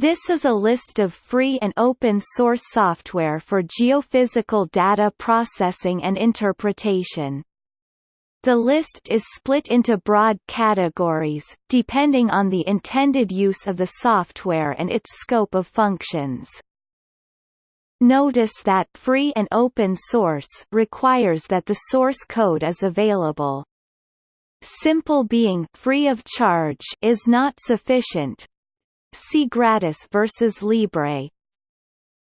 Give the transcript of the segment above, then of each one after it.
This is a list of free and open source software for geophysical data processing and interpretation. The list is split into broad categories, depending on the intended use of the software and its scope of functions. Notice that free and open source requires that the source code is available. Simple being free of charge is not sufficient. See gratis versus libre.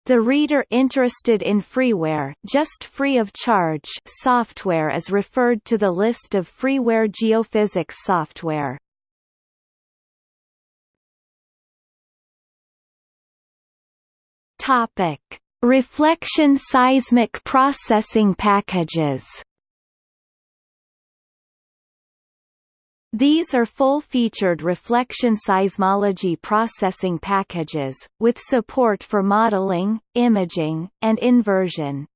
The reader interested in freeware just free of charge software is referred to the list of freeware geophysics software. Topic: Reflection seismic processing packages. These are full-featured reflection seismology processing packages, with support for modeling, imaging, and inversion.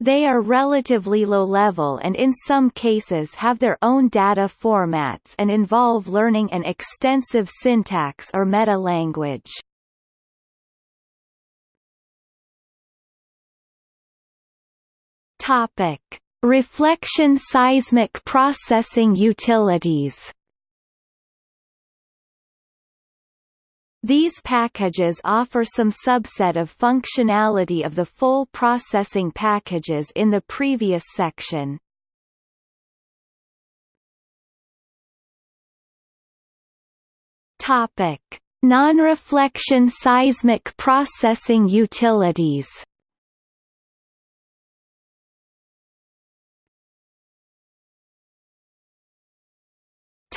They are relatively low-level and in some cases have their own data formats and involve learning an extensive syntax or meta-language. Topic: Reflection seismic processing utilities. These packages offer some subset of functionality of the full processing packages in the previous section. Topic: Non-reflection seismic processing utilities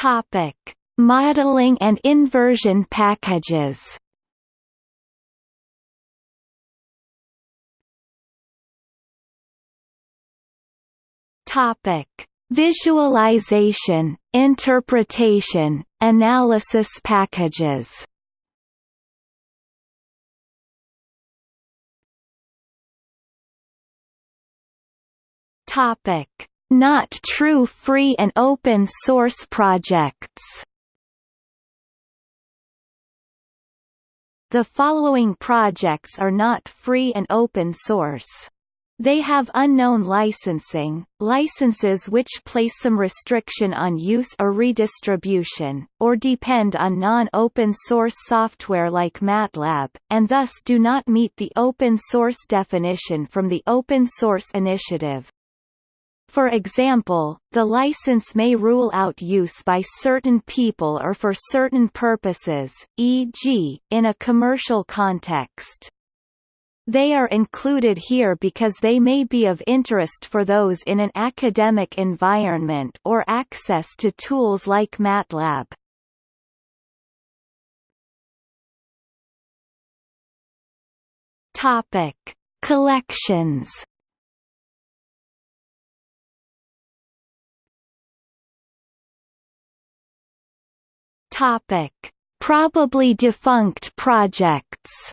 Topic: Modeling and inversion packages. Topic: Visualization, interpretation, analysis packages. Topic: not true free and open source projects. The following projects are not free and open source. They have unknown licensing, licenses which place some restriction on use or redistribution, or depend on non-open source software like MATLAB, and thus do not meet the open source definition from the Open Source Initiative. For example, the license may rule out use by certain people or for certain purposes, e.g., in a commercial context. They are included here because they may be of interest for those in an academic environment or access to tools like MATLAB. Topic: Collections Topic: Probably defunct projects.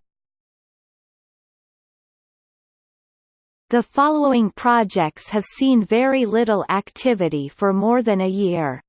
The following projects have seen very little activity for more than a year.